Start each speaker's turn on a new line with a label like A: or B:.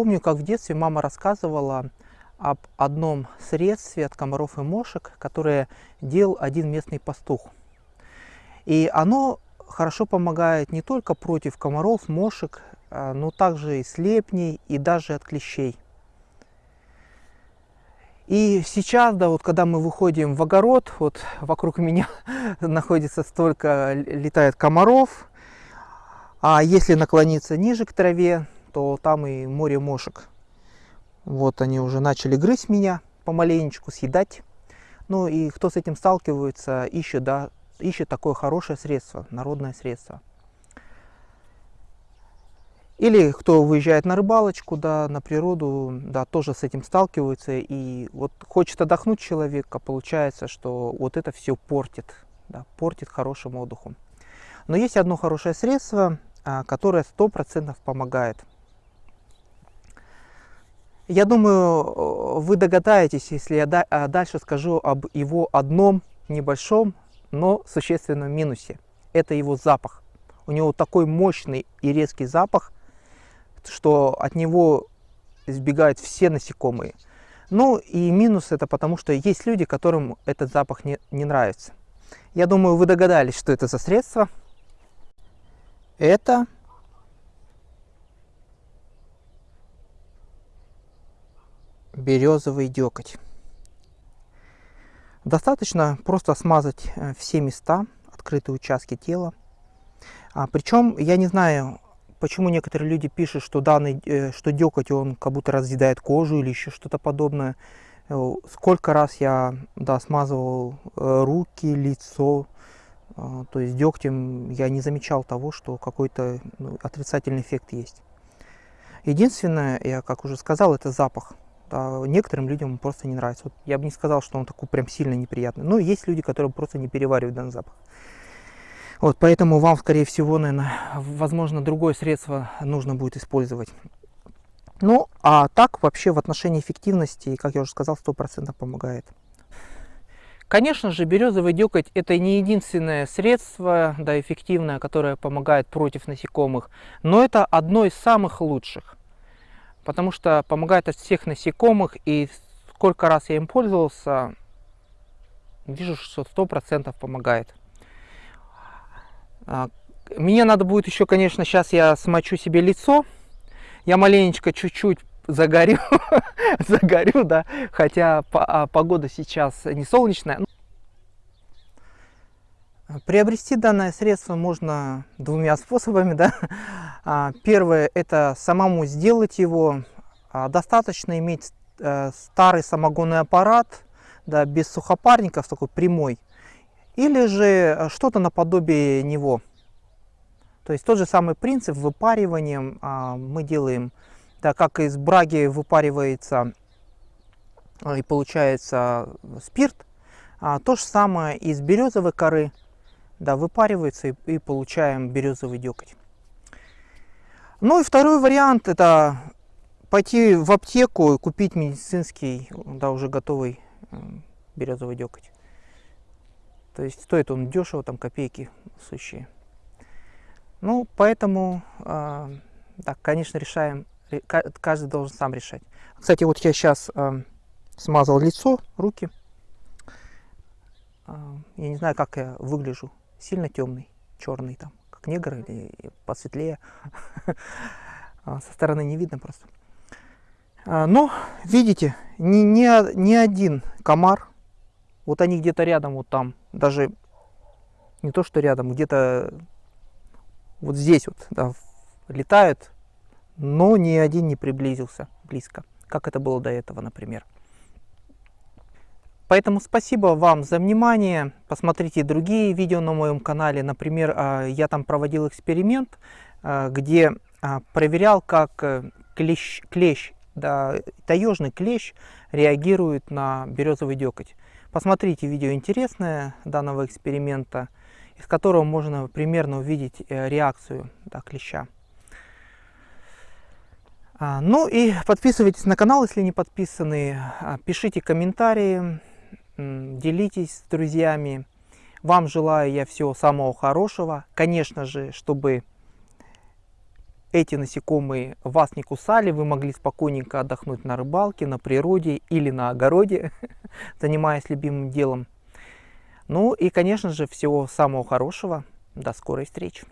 A: помню, как в детстве мама рассказывала об одном средстве от комаров и мошек, которое делал один местный пастух. И оно хорошо помогает не только против комаров, мошек, а, но также и слепней, и даже от клещей. И сейчас, да, вот когда мы выходим в огород, вот вокруг меня находится столько, летает комаров, а если наклониться ниже к траве, то там и море мошек. Вот они уже начали грызть меня помаленечку, съедать. Ну и кто с этим сталкивается, ищет, да, ищет такое хорошее средство, народное средство. Или кто выезжает на рыбалочку, да, на природу, да, тоже с этим сталкивается. И вот хочет отдохнуть человек, а получается, что вот это все портит, да, портит хорошим отдыхом. Но есть одно хорошее средство, а, которое сто процентов помогает. Я думаю, вы догадаетесь, если я а, дальше скажу об его одном небольшом, но существенном минусе. Это его запах. У него такой мощный и резкий запах, что от него избегают все насекомые. Ну и минус это потому, что есть люди, которым этот запах не, не нравится. Я думаю, вы догадались, что это за средство. Это березовый декоть. Достаточно просто смазать э, все места, открытые участки тела. А, причем я не знаю, почему некоторые люди пишут, что данный, э, что декоть он как будто разъедает кожу или еще что-то подобное. Э, сколько раз я да, смазывал руки, лицо, то есть дегтем я не замечал того, что какой-то ну, отрицательный эффект есть. Единственное, я как уже сказал, это запах а некоторым людям он просто не нравится. Вот я бы не сказал, что он такой прям сильно неприятный. Но есть люди, которые просто не переваривают данный запах. Вот, поэтому вам, скорее всего, наверное, возможно, другое средство нужно будет использовать. Ну, а так вообще в отношении эффективности, как я уже сказал, 100% помогает. Конечно же, березовый деготь это не единственное средство, да, эффективное, которое помогает против насекомых, но это одно из самых лучших потому что помогает от всех насекомых, и сколько раз я им пользовался, вижу, что сто процентов помогает. А, мне надо будет еще, конечно, сейчас я смочу себе лицо, я маленечко чуть-чуть загорю, загорю, да, хотя а, погода сейчас не солнечная. Приобрести данное средство можно двумя способами. Да? А, первое – это самому сделать его. А, достаточно иметь э, старый самогонный аппарат, да, без сухопарников, такой прямой. Или же э, что-то наподобие него. То есть тот же самый принцип выпариванием а, мы делаем, да, как из браги выпаривается и получается спирт, то же самое из березовой коры да, выпаривается и, и получаем березовый деготь. Ну и второй вариант это пойти в аптеку и купить медицинский, да, уже готовый березовый деготь. То есть стоит он дешево, там копейки сущие. Ну, поэтому, э, да, конечно, решаем, каждый должен сам решать. Кстати, вот я сейчас э, смазал лицо, руки. Э, я не знаю, как я выгляжу сильно темный, черный там, как негр или посветлее. А, со стороны не видно просто. А, но, видите, ни, ни, ни один комар, вот они где-то рядом, вот там, даже не то что рядом, где-то вот здесь вот да, летают, но ни один не приблизился близко, как это было до этого, например. Поэтому спасибо вам за внимание. Посмотрите другие видео на моем канале. Например, а, я там проводил эксперимент, а, где а, проверял, как э, клещ, клещ да, таежный клещ реагирует на березовый декоть. Посмотрите видео интересное данного эксперимента, из которого можно примерно увидеть э, реакцию да, клеща. Ну и подписывайтесь на канал, если не подписаны, пишите комментарии, делитесь с друзьями. Вам желаю я всего самого хорошего. Конечно же, чтобы эти насекомые вас не кусали, вы могли спокойненько отдохнуть на рыбалке, на природе или на огороде, занимаясь любимым делом. Ну и, конечно же, всего самого хорошего. До скорой встречи.